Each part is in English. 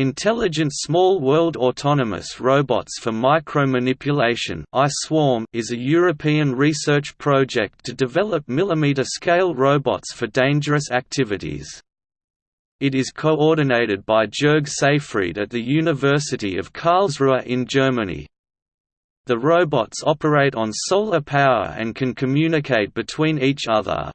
Intelligent Small World Autonomous Robots for Micromanipulation is a European research project to develop millimeter-scale robots for dangerous activities. It is coordinated by Jörg Seyfried at the University of Karlsruhe in Germany. The robots operate on solar power and can communicate between each other.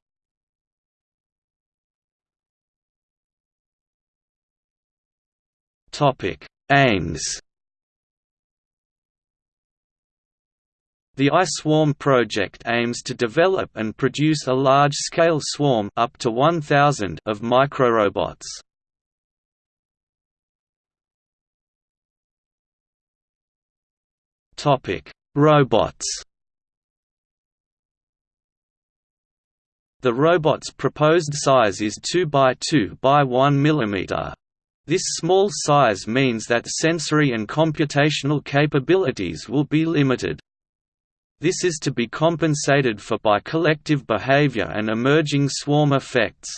Topic: Aims. The iSwarm project aims to develop and produce a large-scale swarm up to 1000 of microrobots. Topic: Robots. The robot's proposed size is 2 by 2 by 1 mm. This small size means that sensory and computational capabilities will be limited. This is to be compensated for by collective behavior and emerging swarm effects.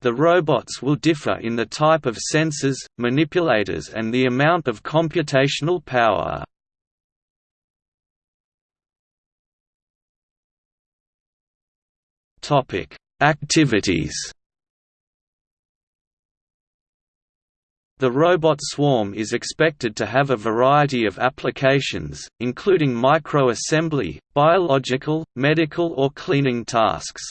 The robots will differ in the type of sensors, manipulators and the amount of computational power. Activities The robot swarm is expected to have a variety of applications, including micro-assembly, biological, medical or cleaning tasks.